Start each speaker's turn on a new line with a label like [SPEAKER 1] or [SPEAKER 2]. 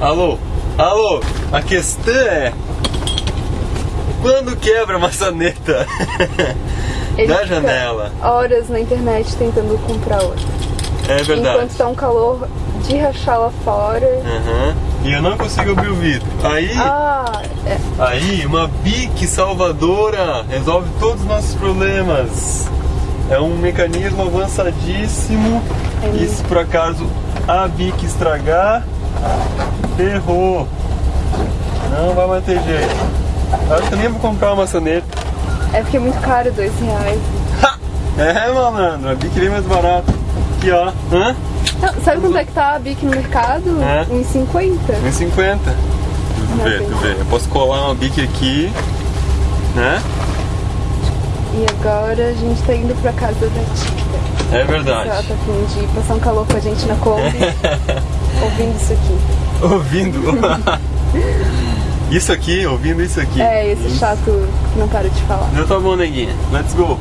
[SPEAKER 1] Alô? Alô? A questão é. Quando quebra a maçaneta?
[SPEAKER 2] Ele
[SPEAKER 1] da janela.
[SPEAKER 2] horas na internet tentando comprar outra.
[SPEAKER 1] É verdade.
[SPEAKER 2] Enquanto tá um calor de rachar lá fora.
[SPEAKER 1] Aham. E eu não consigo abrir o vidro. Aí,
[SPEAKER 2] Ah, é.
[SPEAKER 1] aí, uma bique salvadora resolve todos os nossos problemas. É um mecanismo avançadíssimo.
[SPEAKER 2] É
[SPEAKER 1] E se por acaso a bique estragar, ferrou. Não vai mais ter jeito. Acho que eu nem vou comprar uma maçaneta.
[SPEAKER 2] é porque é muito caro, dois reais.
[SPEAKER 1] É, malandro, a bique vem mais barata. Aqui, ó. Hã?
[SPEAKER 2] Não, sabe quanto é que tá a Bic no mercado?
[SPEAKER 1] É.
[SPEAKER 2] 1,50.
[SPEAKER 1] 1,50. Tu vê, tu vê. Eu posso colar uma bique aqui, né?
[SPEAKER 2] E agora a gente tá indo pra casa da Tita.
[SPEAKER 1] É
[SPEAKER 2] Ela
[SPEAKER 1] verdade.
[SPEAKER 2] tá afim de passar um calor com a gente na Kombi, ouvindo isso aqui.
[SPEAKER 1] Ouvindo. isso aqui, ouvindo isso aqui.
[SPEAKER 2] É, esse
[SPEAKER 1] Isso.
[SPEAKER 2] chato que não para de falar.
[SPEAKER 1] Então tá bom, neguinha. Let's go.